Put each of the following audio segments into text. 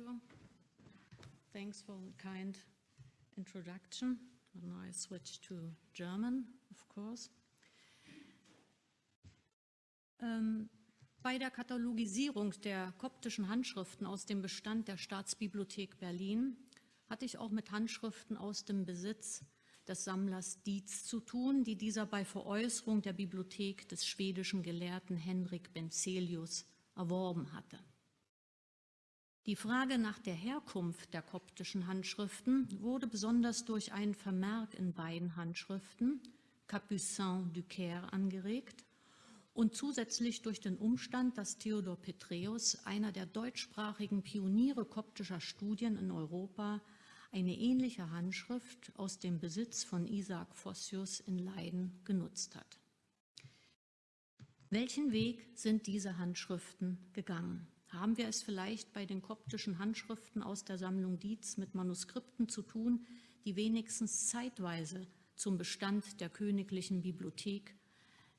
you. Thanks for the kind introduction. And I switch to German, of course. Ähm, bei der Katalogisierung der koptischen Handschriften aus dem Bestand der Staatsbibliothek Berlin hatte ich auch mit Handschriften aus dem Besitz des Sammlers Dietz zu tun, die dieser bei Veräußerung der Bibliothek des schwedischen Gelehrten Henrik Benzelius erworben hatte. Die Frage nach der Herkunft der koptischen Handschriften wurde besonders durch einen Vermerk in beiden Handschriften, Capucin du Caire, angeregt und zusätzlich durch den Umstand, dass Theodor Petreus, einer der deutschsprachigen Pioniere koptischer Studien in Europa, eine ähnliche Handschrift aus dem Besitz von Isaac Fossius in Leiden genutzt hat. Welchen Weg sind diese Handschriften gegangen? Haben wir es vielleicht bei den koptischen Handschriften aus der Sammlung Dietz mit Manuskripten zu tun, die wenigstens zeitweise zum Bestand der Königlichen Bibliothek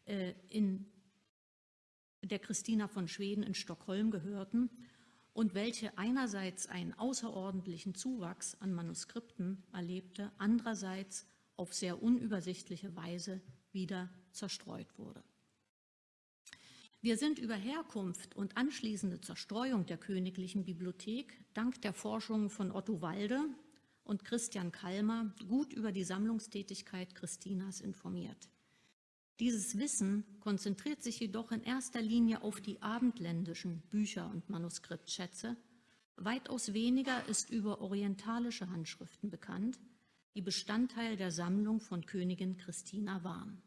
äh, in der Christina von Schweden in Stockholm gehörten und welche einerseits einen außerordentlichen Zuwachs an Manuskripten erlebte, andererseits auf sehr unübersichtliche Weise wieder zerstreut wurde. Wir sind über Herkunft und anschließende Zerstreuung der Königlichen Bibliothek dank der Forschungen von Otto Walde und Christian Kalmer gut über die Sammlungstätigkeit Christinas informiert. Dieses Wissen konzentriert sich jedoch in erster Linie auf die abendländischen Bücher und Manuskriptschätze. Weitaus weniger ist über orientalische Handschriften bekannt, die Bestandteil der Sammlung von Königin Christina waren.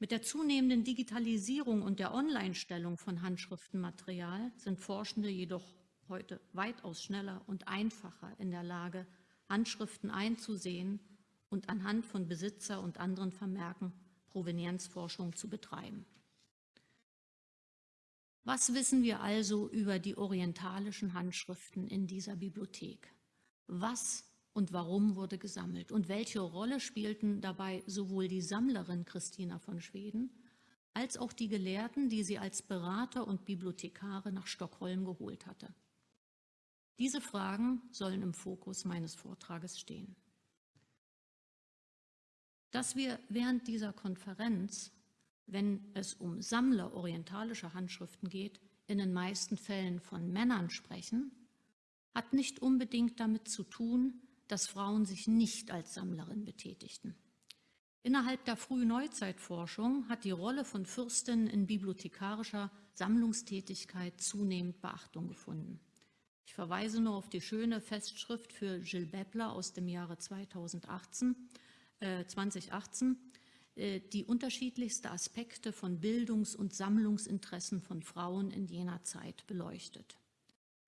Mit der zunehmenden Digitalisierung und der Online-Stellung von Handschriftenmaterial sind Forschende jedoch heute weitaus schneller und einfacher in der Lage, Handschriften einzusehen und anhand von Besitzer und anderen Vermerken Provenienzforschung zu betreiben. Was wissen wir also über die orientalischen Handschriften in dieser Bibliothek? Was und warum wurde gesammelt? Und welche Rolle spielten dabei sowohl die Sammlerin Christina von Schweden als auch die Gelehrten, die sie als Berater und Bibliothekare nach Stockholm geholt hatte? Diese Fragen sollen im Fokus meines Vortrages stehen dass wir während dieser Konferenz, wenn es um Sammler orientalischer Handschriften geht, in den meisten Fällen von Männern sprechen, hat nicht unbedingt damit zu tun, dass Frauen sich nicht als Sammlerin betätigten. Innerhalb der frühen Neuzeitforschung hat die Rolle von Fürstinnen in bibliothekarischer Sammlungstätigkeit zunehmend Beachtung gefunden. Ich verweise nur auf die schöne Festschrift für Gilles Beppler aus dem Jahre 2018, 2018 äh, äh, die unterschiedlichsten Aspekte von Bildungs- und Sammlungsinteressen von Frauen in jener Zeit beleuchtet.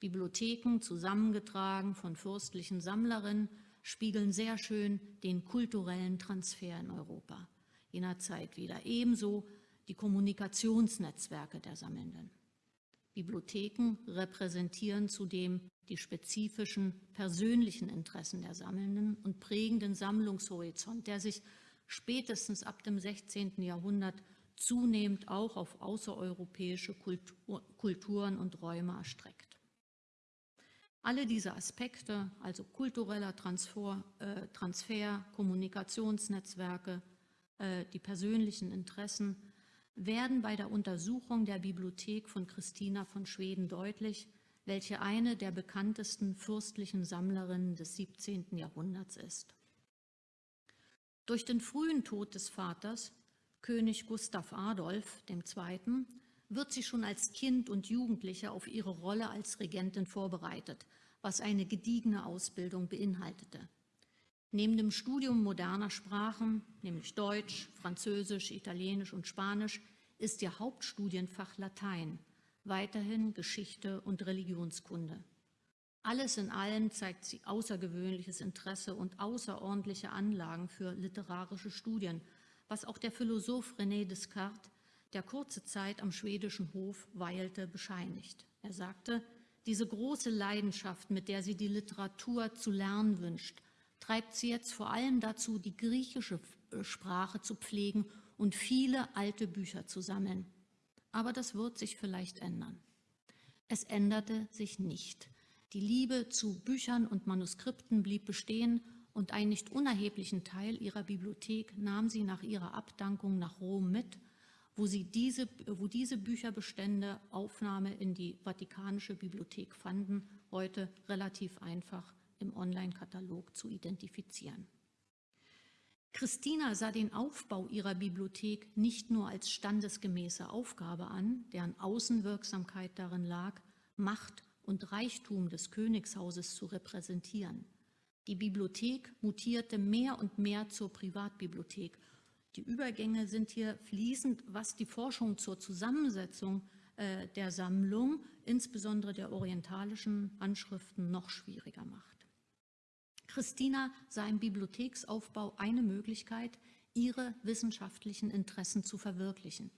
Bibliotheken, zusammengetragen von fürstlichen Sammlerinnen, spiegeln sehr schön den kulturellen Transfer in Europa jener Zeit wieder. Ebenso die Kommunikationsnetzwerke der Sammelnden. Bibliotheken repräsentieren zudem die spezifischen persönlichen Interessen der Sammelnden und prägen den Sammlungshorizont, der sich spätestens ab dem 16. Jahrhundert zunehmend auch auf außereuropäische Kultur, Kulturen und Räume erstreckt. Alle diese Aspekte, also kultureller Transfer, äh, Transfer Kommunikationsnetzwerke, äh, die persönlichen Interessen, werden bei der Untersuchung der Bibliothek von Christina von Schweden deutlich, welche eine der bekanntesten fürstlichen Sammlerinnen des 17. Jahrhunderts ist. Durch den frühen Tod des Vaters, König Gustav Adolf II., wird sie schon als Kind und Jugendliche auf ihre Rolle als Regentin vorbereitet, was eine gediegene Ausbildung beinhaltete. Neben dem Studium moderner Sprachen, nämlich Deutsch, Französisch, Italienisch und Spanisch, ist ihr Hauptstudienfach Latein – weiterhin Geschichte und Religionskunde. Alles in allem zeigt sie außergewöhnliches Interesse und außerordentliche Anlagen für literarische Studien, was auch der Philosoph René Descartes, der kurze Zeit am schwedischen Hof weilte, bescheinigt. Er sagte, diese große Leidenschaft, mit der sie die Literatur zu lernen wünscht, treibt sie jetzt vor allem dazu, die griechische Sprache zu pflegen und viele alte Bücher zu sammeln. Aber das wird sich vielleicht ändern. Es änderte sich nicht, Die Liebe zu Büchern und Manuskripten blieb bestehen und einen nicht unerheblichen Teil ihrer Bibliothek nahm sie nach ihrer Abdankung nach Rom mit, wo, sie diese, wo diese Bücherbestände Aufnahme in die Vatikanische Bibliothek fanden, heute relativ einfach im Online-Katalog zu identifizieren. Christina sah den Aufbau ihrer Bibliothek nicht nur als standesgemäße Aufgabe an, deren Außenwirksamkeit darin lag, Macht und Reichtum des Königshauses zu repräsentieren. Die Bibliothek mutierte mehr und mehr zur Privatbibliothek. Die Übergänge sind hier fließend, was die Forschung zur Zusammensetzung äh, der Sammlung, insbesondere der orientalischen Anschriften, noch schwieriger macht. Christina sah im Bibliotheksaufbau eine Möglichkeit, ihre wissenschaftlichen Interessen zu verwirklichen.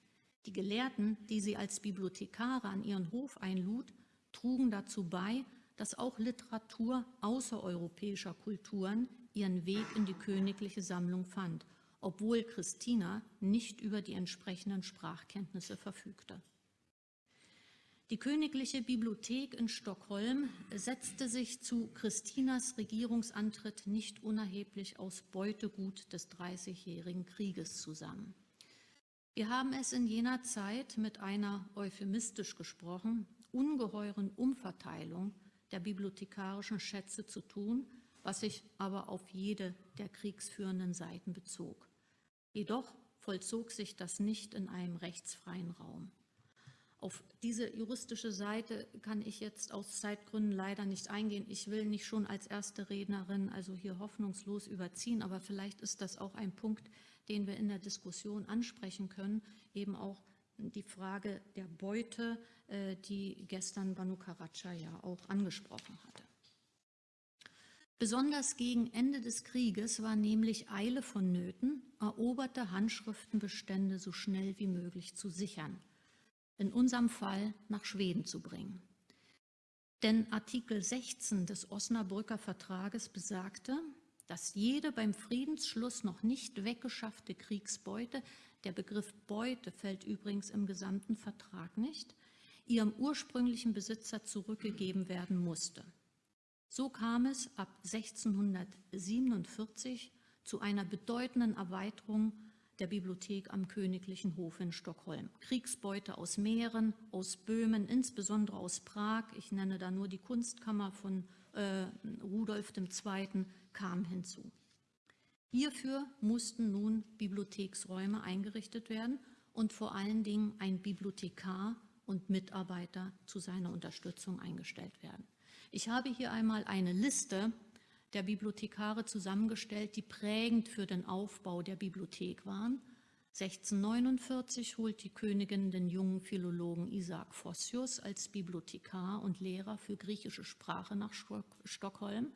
Die Gelehrten, die sie als Bibliothekare an ihren Hof einlud, trugen dazu bei, dass auch Literatur außereuropäischer Kulturen ihren Weg in die königliche Sammlung fand, obwohl Christina nicht über die entsprechenden Sprachkenntnisse verfügte. Die Königliche Bibliothek in Stockholm setzte sich zu Christinas Regierungsantritt nicht unerheblich aus Beutegut des Dreißigjährigen Krieges zusammen. Wir haben es in jener Zeit mit einer, euphemistisch gesprochen, ungeheuren Umverteilung der bibliothekarischen Schätze zu tun, was sich aber auf jede der kriegsführenden Seiten bezog. Jedoch vollzog sich das nicht in einem rechtsfreien Raum. Auf diese juristische Seite kann ich jetzt aus Zeitgründen leider nicht eingehen. Ich will nicht schon als erste Rednerin also hier hoffnungslos überziehen, aber vielleicht ist das auch ein Punkt, den wir in der Diskussion ansprechen können, eben auch die Frage der Beute, äh, die gestern Banu Karaca ja auch angesprochen hatte. Besonders gegen Ende des Krieges war nämlich Eile vonnöten, eroberte Handschriftenbestände so schnell wie möglich zu sichern in unserem Fall nach Schweden zu bringen. Denn Artikel 16 des Osnabrücker Vertrages besagte, dass jede beim Friedensschluss noch nicht weggeschaffte Kriegsbeute, der Begriff Beute fällt übrigens im gesamten Vertrag nicht, ihrem ursprünglichen Besitzer zurückgegeben werden musste. So kam es ab 1647 zu einer bedeutenden Erweiterung der Bibliothek am Königlichen Hof in Stockholm. Kriegsbeute aus Mähren, aus Böhmen, insbesondere aus Prag, ich nenne da nur die Kunstkammer von äh, Rudolf II., kam hinzu. Hierfür mussten nun Bibliotheksräume eingerichtet werden und vor allen Dingen ein Bibliothekar und Mitarbeiter zu seiner Unterstützung eingestellt werden. Ich habe hier einmal eine Liste der Bibliothekare zusammengestellt, die prägend für den Aufbau der Bibliothek waren. 1649 holt die Königin den jungen Philologen Isaac Vossius als Bibliothekar und Lehrer für griechische Sprache nach Stockholm.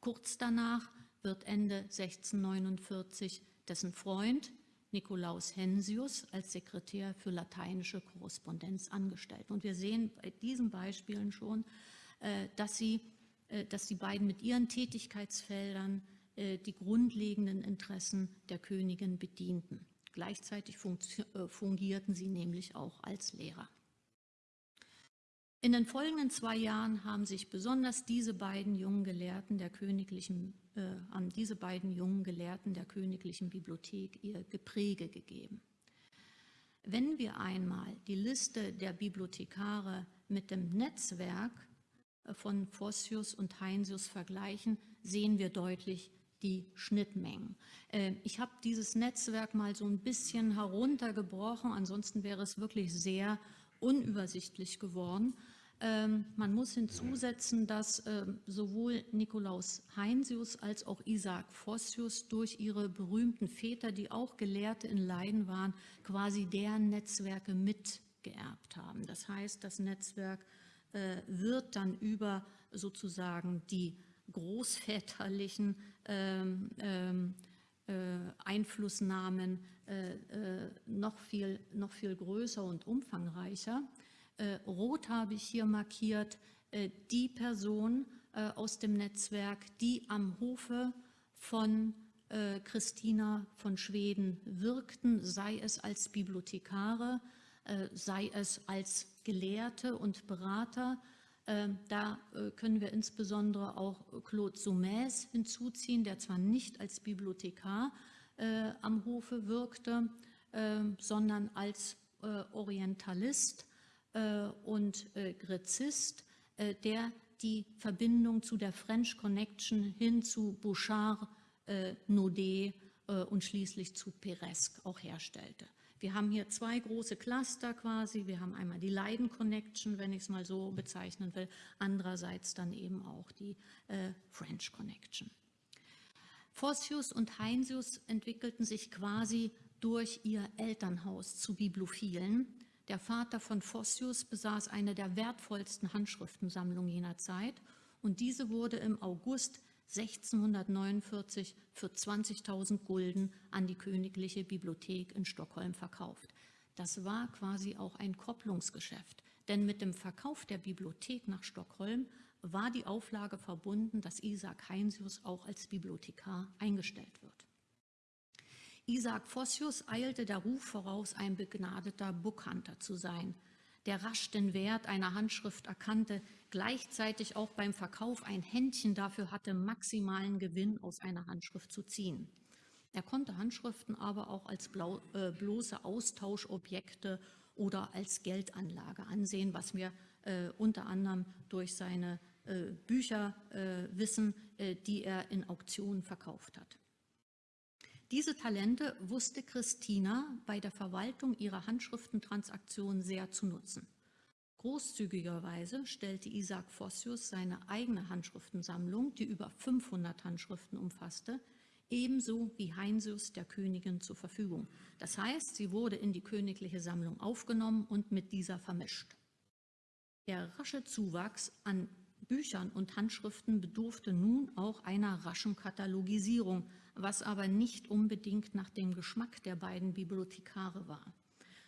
Kurz danach wird Ende 1649 dessen Freund Nikolaus Hensius als Sekretär für lateinische Korrespondenz angestellt. Und wir sehen bei diesen Beispielen schon, dass sie äh, dass die beiden mit ihren Tätigkeitsfeldern äh, die grundlegenden Interessen der Königin bedienten. Gleichzeitig äh, fungierten sie nämlich auch als Lehrer. In den folgenden zwei Jahren haben sich besonders diese beiden jungen Gelehrten der königlichen, äh, haben diese beiden jungen Gelehrten der königlichen Bibliothek ihr Gepräge gegeben. Wenn wir einmal die Liste der Bibliothekare mit dem Netzwerk von Vossius und Heinsius vergleichen, sehen wir deutlich die Schnittmengen. Ähm, ich habe dieses Netzwerk mal so ein bisschen heruntergebrochen, ansonsten wäre es wirklich sehr unübersichtlich geworden. Ähm, man muss hinzusetzen, dass ähm, sowohl Nikolaus Heinsius als auch Isaac Vossius durch ihre berühmten Väter, die auch Gelehrte in Leiden waren, quasi deren Netzwerke mitgeerbt haben. Das heißt, das Netzwerk wird dann über sozusagen die großväterlichen ähm, ähm, äh, Einflussnahmen äh, noch, viel, noch viel größer und umfangreicher. Rot habe ich hier markiert die Person aus dem Netzwerk, die am Hofe von Christina von Schweden wirkten, sei es als Bibliothekare, sei es als Gelehrte und Berater, Ähm, da äh, können wir insbesondere auch Claude Saumaise hinzuziehen, der zwar nicht als Bibliothekar äh, am Hofe wirkte, ähm, sondern als äh, Orientalist und Gräzist, der die Verbindung zu der French Connection hin zu Bouchard, Naudet und schließlich zu Peresque auch herstellte. Wir haben hier zwei große Cluster quasi. Wir haben einmal die Leiden Connection, wenn ich es mal so bezeichnen will, andererseits dann eben auch die äh, French Connection. Forsius und Heinsius entwickelten sich quasi durch ihr Elternhaus zu Bibliophilen. Der Vater von Fossius besaß eine der wertvollsten Handschriftensammlungen jener Zeit und diese wurde im August 1649 für 20.000 Gulden an die Königliche Bibliothek in Stockholm verkauft. Das war quasi auch ein Kopplungsgeschäft, denn mit dem Verkauf der Bibliothek nach Stockholm war die Auflage verbunden, dass Isaac Heinsius auch als Bibliothekar eingestellt wird. Isaac Fossius eilte der Ruf voraus, ein begnadeter Bookhunter zu sein – der rasch den Wert einer Handschrift erkannte, gleichzeitig auch beim Verkauf ein Händchen dafür hatte, maximalen Gewinn aus einer Handschrift zu ziehen. Er konnte Handschriften aber auch als blau, äh, bloße Austauschobjekte oder als Geldanlage ansehen, was wir äh, unter anderem durch seine äh, Bücher äh, wissen, äh, die er in Auktionen verkauft hat. Diese Talente wusste Christina bei der Verwaltung ihrer Handschriftentransaktionen sehr zu nutzen. Großzügigerweise stellte Isaac Fossius seine eigene Handschriftensammlung, die über 500 Handschriften umfasste, ebenso wie Heinsius der Königin zur Verfügung. Das heißt, sie wurde in die königliche Sammlung aufgenommen und mit dieser vermischt. Der rasche Zuwachs an Büchern und Handschriften bedurfte nun auch einer raschen Katalogisierung, was aber nicht unbedingt nach dem Geschmack der beiden Bibliothekare war.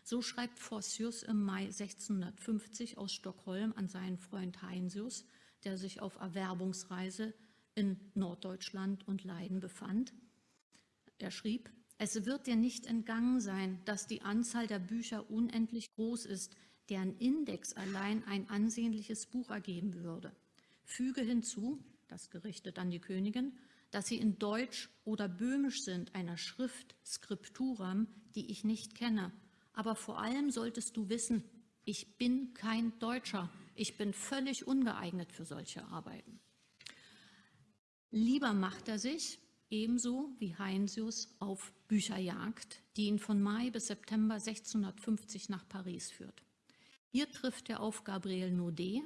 So schreibt Fossius im Mai 1650 aus Stockholm an seinen Freund Heinsius, der sich auf Erwerbungsreise in Norddeutschland und Leiden befand. Er schrieb, es wird dir nicht entgangen sein, dass die Anzahl der Bücher unendlich groß ist, deren Index allein ein ansehnliches Buch ergeben würde. Füge hinzu, das gerichtet an die Königin, dass sie in Deutsch oder Böhmisch sind, einer Schrift, Skripturam, die ich nicht kenne. Aber vor allem solltest du wissen, ich bin kein Deutscher. Ich bin völlig ungeeignet für solche Arbeiten. Lieber macht er sich, ebenso wie Heinsius, auf Bücherjagd, die ihn von Mai bis September 1650 nach Paris führt. Hier trifft er auf Gabriel Naudet,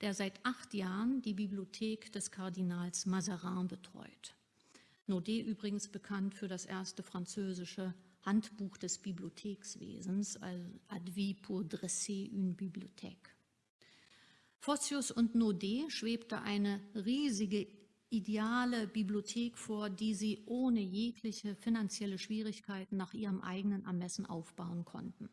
der seit acht Jahren die Bibliothek des Kardinals Mazarin betreut. Naudet übrigens bekannt für das erste französische Handbuch des Bibliothekswesens, also Advis pour dresser une bibliothèque. Fossius und Naudet schwebte eine riesige ideale Bibliothek vor, die sie ohne jegliche finanzielle Schwierigkeiten nach ihrem eigenen Ermessen aufbauen konnten.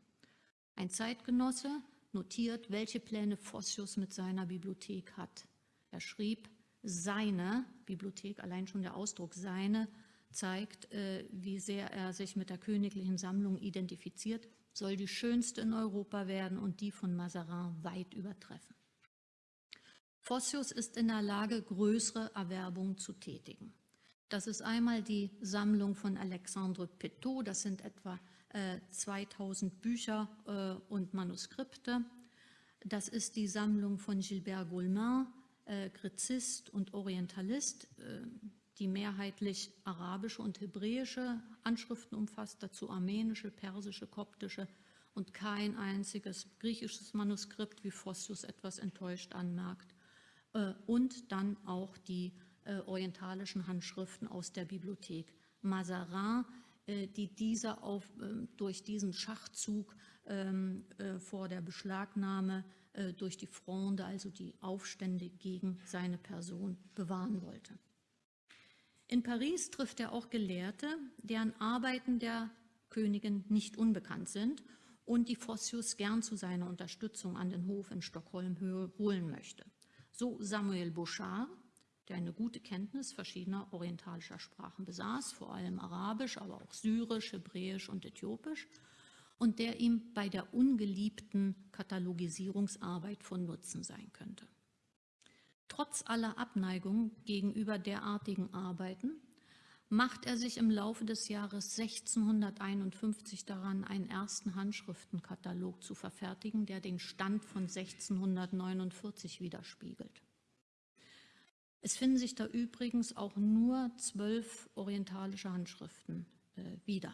Ein Zeitgenosse, notiert, welche Pläne Fossius mit seiner Bibliothek hat. Er schrieb, seine Bibliothek, allein schon der Ausdruck seine, zeigt, äh, wie sehr er sich mit der königlichen Sammlung identifiziert, soll die schönste in Europa werden und die von Mazarin weit übertreffen. Fossius ist in der Lage, größere Erwerbungen zu tätigen. Das ist einmal die Sammlung von Alexandre Petot, das sind etwa 2000 äh, Bücher äh, und Manuskripte. Das ist die Sammlung von Gilbert Goulmin, äh, Gräzist und Orientalist, die mehrheitlich arabische und hebräische Anschriften umfasst, dazu armenische, persische, koptische und kein einziges griechisches Manuskript, wie Fossius etwas enttäuscht anmerkt. Und dann auch die orientalischen Handschriften aus der Bibliothek Mazarin, die dieser auf, ähm, durch diesen Schachzug ähm, äh, vor der Beschlagnahme äh, durch die Fronde, also die Aufstände gegen seine Person, bewahren wollte. In Paris trifft er auch Gelehrte, deren Arbeiten der Königin nicht unbekannt sind und die Fossius gern zu seiner Unterstützung an den Hof in Stockholm holen möchte. So Samuel Bouchard, der eine gute Kenntnis verschiedener orientalischer Sprachen besaß, vor allem Arabisch, aber auch Syrisch, Hebräisch und Äthiopisch, und der ihm bei der ungeliebten Katalogisierungsarbeit von Nutzen sein könnte. Trotz aller Abneigung gegenüber derartigen Arbeiten macht er sich im Laufe des Jahres 1651 daran, einen ersten Handschriftenkatalog zu verfertigen, der den Stand von 1649 widerspiegelt. Es finden sich da übrigens auch nur zwölf orientalische Handschriften äh, wieder.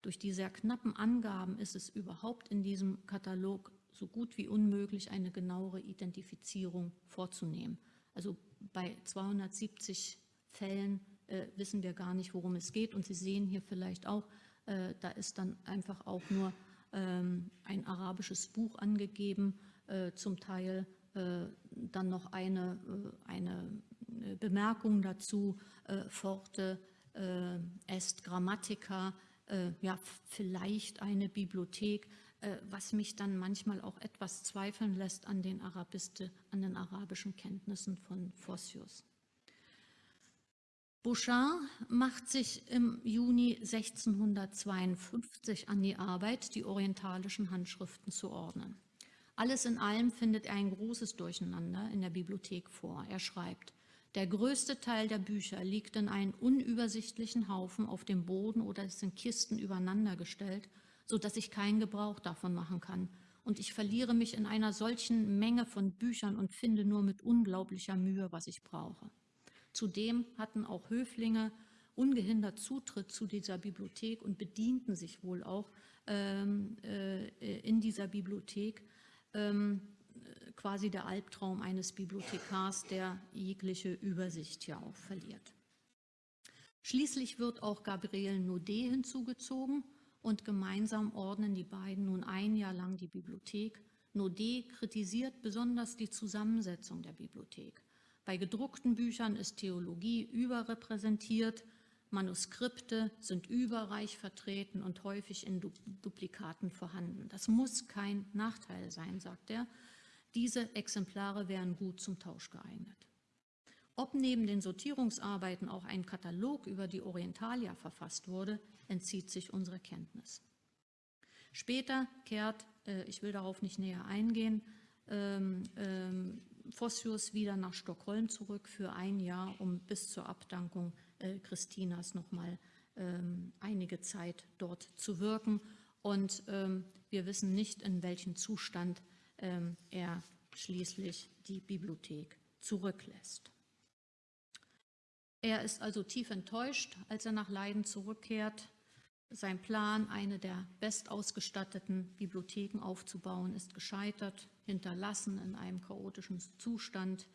Durch die sehr knappen Angaben ist es überhaupt in diesem Katalog so gut wie unmöglich, eine genauere Identifizierung vorzunehmen. Also bei 270 Fällen äh, wissen wir gar nicht, worum es geht. Und Sie sehen hier vielleicht auch, äh, da ist dann einfach auch nur ähm, ein arabisches Buch angegeben, äh, zum Teil äh, dann noch eine, äh, eine äh, Bemerkung dazu, Forte est Grammatica, ja, vielleicht eine Bibliothek, was mich dann manchmal auch etwas zweifeln lässt an den, Arabiste, an den arabischen Kenntnissen von Photius. Bouchard macht sich im Juni 1652 an die Arbeit, die orientalischen Handschriften zu ordnen. Alles in allem findet er ein großes Durcheinander in der Bibliothek vor. Er schreibt, der größte Teil der Bücher liegt in einem unübersichtlichen Haufen auf dem Boden oder ist in Kisten übereinandergestellt, sodass ich keinen Gebrauch davon machen kann. Und ich verliere mich in einer solchen Menge von Büchern und finde nur mit unglaublicher Mühe, was ich brauche. Zudem hatten auch Höflinge ungehindert Zutritt zu dieser Bibliothek und bedienten sich wohl auch ähm, äh, in dieser Bibliothek. Ähm, quasi der Albtraum eines Bibliothekars, der jegliche Übersicht ja auch verliert. Schließlich wird auch Gabriel Naudet hinzugezogen und gemeinsam ordnen die beiden nun ein Jahr lang die Bibliothek. Naudet kritisiert besonders die Zusammensetzung der Bibliothek. Bei gedruckten Büchern ist Theologie überrepräsentiert, Manuskripte sind überreich vertreten und häufig in Duplikaten vorhanden. Das muss kein Nachteil sein, sagt er. Diese Exemplare wären gut zum Tausch geeignet. Ob neben den Sortierungsarbeiten auch ein Katalog über die Orientalia verfasst wurde, entzieht sich unserer Kenntnis. Später kehrt, äh, ich will darauf nicht näher eingehen, ähm, ähm, Vossius wieder nach Stockholm zurück für ein Jahr, um bis zur Abdankung äh, Christinas nochmal ähm, einige Zeit dort zu wirken. Und ähm, wir wissen nicht, in welchem Zustand ähm, er schließlich die Bibliothek zurücklässt. Er ist also tief enttäuscht, als er nach Leiden zurückkehrt. Sein Plan, eine der bestausgestatteten Bibliotheken aufzubauen, ist gescheitert, hinterlassen in einem chaotischen Zustand.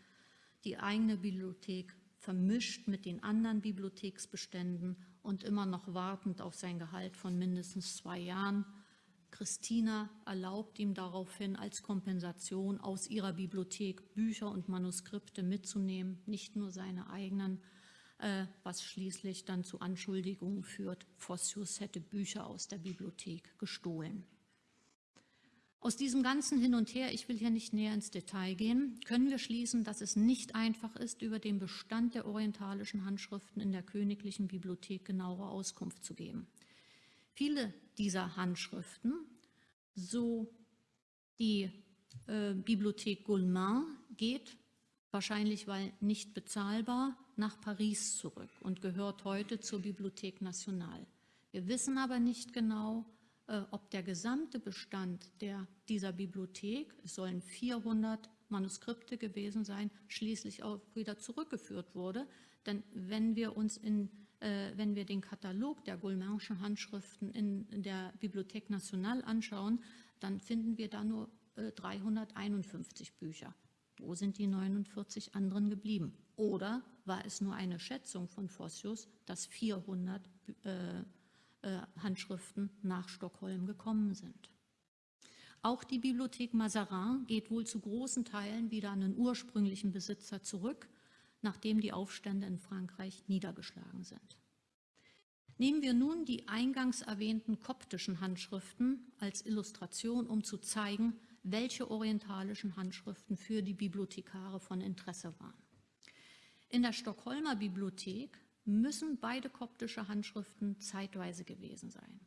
Die eigene Bibliothek vermischt mit den anderen Bibliotheksbeständen und immer noch wartend auf sein Gehalt von mindestens zwei Jahren. Christina erlaubt ihm daraufhin als Kompensation aus ihrer Bibliothek Bücher und Manuskripte mitzunehmen, nicht nur seine eigenen, äh, was schließlich dann zu Anschuldigungen führt, Fossius hätte Bücher aus der Bibliothek gestohlen. Aus diesem ganzen Hin und Her, ich will hier nicht näher ins Detail gehen, können wir schließen, dass es nicht einfach ist, über den Bestand der orientalischen Handschriften in der Königlichen Bibliothek genauere Auskunft zu geben. Viele dieser Handschriften, so die äh, Bibliothek Goulmin, geht wahrscheinlich weil nicht bezahlbar, nach Paris zurück und gehört heute zur Bibliothek Nationale. Wir wissen aber nicht genau, äh, ob der gesamte Bestand der, dieser Bibliothek, es sollen 400 Manuskripte gewesen sein, schließlich auch wieder zurückgeführt wurde. Denn wenn wir uns in wenn wir den Katalog der Goulminschen Handschriften in, der Bibliothek Nationale anschauen, dann finden wir da nur äh, 351 Bücher. Wo sind die 49 anderen geblieben? Oder war es nur eine Schätzung von Fossius, dass 400 äh, äh, Handschriften nach Stockholm gekommen sind? Auch die Bibliothek Mazarin geht wohl zu großen Teilen wieder an den ursprünglichen Besitzer zurück, nachdem die Aufstände in Frankreich niedergeschlagen sind. Nehmen wir nun die eingangs erwähnten koptischen Handschriften als Illustration, um zu zeigen, welche orientalischen Handschriften für die Bibliothekare von Interesse waren. In der Stockholmer Bibliothek müssen beide koptische Handschriften zeitweise gewesen sein.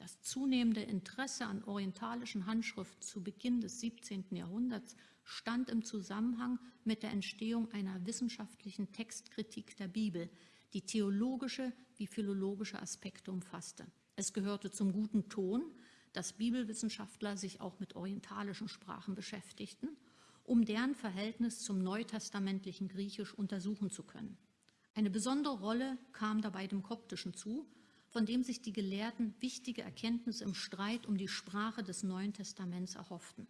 Das zunehmende Interesse an orientalischen Handschriften zu Beginn des 17. Jahrhunderts stand im Zusammenhang mit der Entstehung einer wissenschaftlichen Textkritik der Bibel, die theologische wie philologische Aspekte umfasste. Es gehörte zum guten Ton, dass Bibelwissenschaftler sich auch mit orientalischen Sprachen beschäftigten, um deren Verhältnis zum neutestamentlichen Griechisch untersuchen zu können. Eine besondere Rolle kam dabei dem Koptischen zu, von dem sich die Gelehrten wichtige Erkenntnisse im Streit um die Sprache des Neuen Testaments erhofften.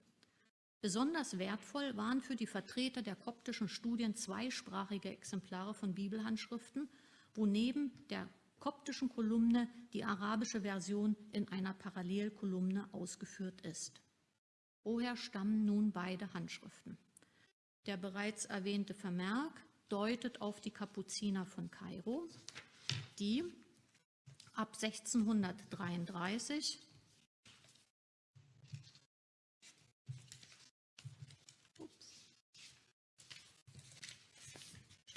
Besonders wertvoll waren für die Vertreter der koptischen Studien zweisprachige Exemplare von Bibelhandschriften, wo neben der koptischen Kolumne die arabische Version in einer Parallelkolumne ausgeführt ist. Woher stammen nun beide Handschriften? Der bereits erwähnte Vermerk deutet auf die Kapuziner von Kairo, die ab 1633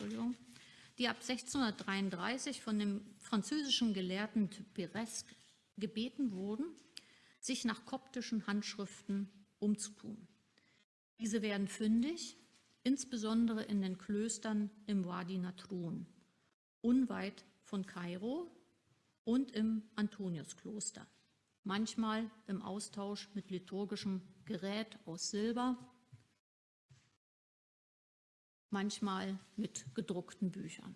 Entschuldigung, die ab 1633 von dem französischen Gelehrten Pires gebeten wurden, sich nach koptischen Handschriften umzutun. Diese werden fündig, insbesondere in den Klöstern im Wadi Natrun, unweit von Kairo und im Antoniuskloster, manchmal im Austausch mit liturgischem Gerät aus Silber, manchmal mit gedruckten Büchern.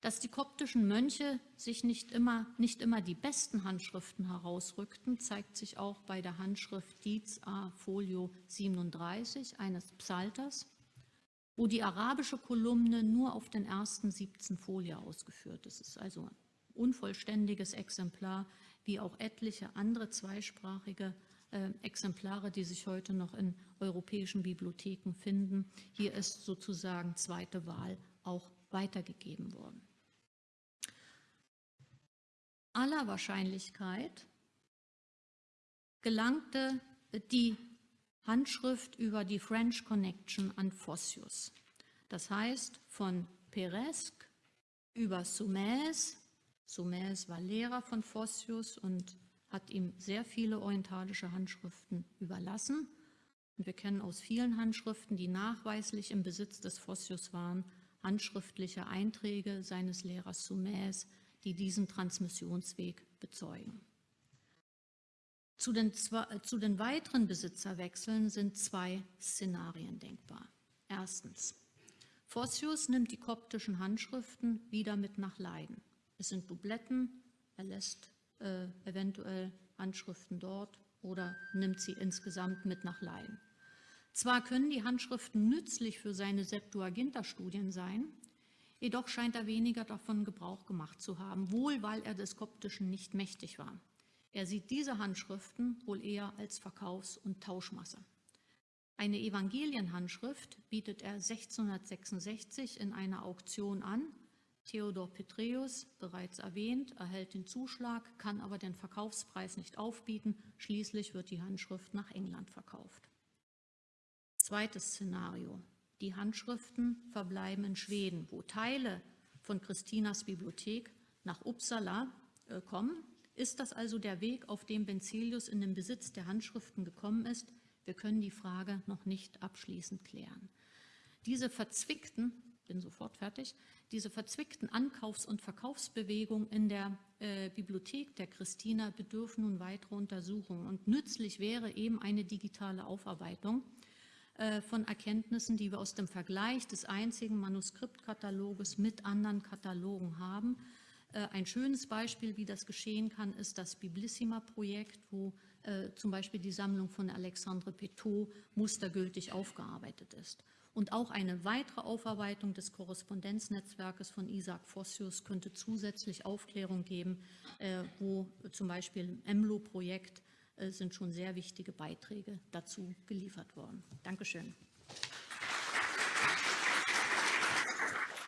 Dass die koptischen Mönche sich nicht immer, nicht immer die besten Handschriften herausrückten, zeigt sich auch bei der Handschrift Dietz A Folio 37 eines Psalters, wo die arabische Kolumne nur auf den ersten 17 Folie ausgeführt ist. Es ist also unvollständiges Exemplar, wie auch etliche andere zweisprachige äh, Exemplare, die sich heute noch in europäischen Bibliotheken finden. Hier ist sozusagen zweite Wahl auch weitergegeben worden. Aller Wahrscheinlichkeit gelangte die Handschrift über die French Connection an Fossius. Das heißt, von Peresque über Sumaise, Sumaise war Lehrer von Fossius und hat ihm sehr viele orientalische Handschriften überlassen. Und wir kennen aus vielen Handschriften, die nachweislich im Besitz des Fossius waren, handschriftliche Einträge seines Lehrers Sumaise, die diesen Transmissionsweg bezeugen. Zu den, zu den weiteren Besitzerwechseln sind zwei Szenarien denkbar. Erstens, Fossius nimmt die koptischen Handschriften wieder mit nach Leiden. Es sind Dubletten, er lässt äh, eventuell Handschriften dort oder nimmt sie insgesamt mit nach Leiden. Zwar können die Handschriften nützlich für seine Septuaginta-Studien sein, jedoch scheint er weniger davon Gebrauch gemacht zu haben, wohl weil er des Koptischen nicht mächtig war. Er sieht diese Handschriften wohl eher als Verkaufs- und Tauschmasse. Eine Evangelienhandschrift bietet er 1666 in einer Auktion an. Theodor Petreus, bereits erwähnt, erhält den Zuschlag, kann aber den Verkaufspreis nicht aufbieten. Schließlich wird die Handschrift nach England verkauft. Zweites Szenario. Die Handschriften verbleiben in Schweden, wo Teile von Christinas Bibliothek nach Uppsala äh, kommen. Ist das also der Weg, auf dem Benzelius in den Besitz der Handschriften gekommen ist? Wir können die Frage noch nicht abschließend klären. Diese verzwickten, bin sofort fertig, diese verzwickten Ankaufs- und Verkaufsbewegungen in der äh, Bibliothek der Christina bedürfen nun weiterer Untersuchungen. Und nützlich wäre eben eine digitale Aufarbeitung äh, von Erkenntnissen, die wir aus dem Vergleich des einzigen Manuskriptkataloges mit anderen Katalogen haben. Äh, ein schönes Beispiel, wie das geschehen kann, ist das Biblissima-Projekt, wo äh, zum Beispiel die Sammlung von Alexandre Petot mustergültig aufgearbeitet ist. Und auch eine weitere Aufarbeitung des Korrespondenznetzwerkes von Isaac Fossius könnte zusätzlich Aufklärung geben, wo zum Beispiel im EMLO-Projekt sind schon sehr wichtige Beiträge dazu geliefert worden. Dankeschön.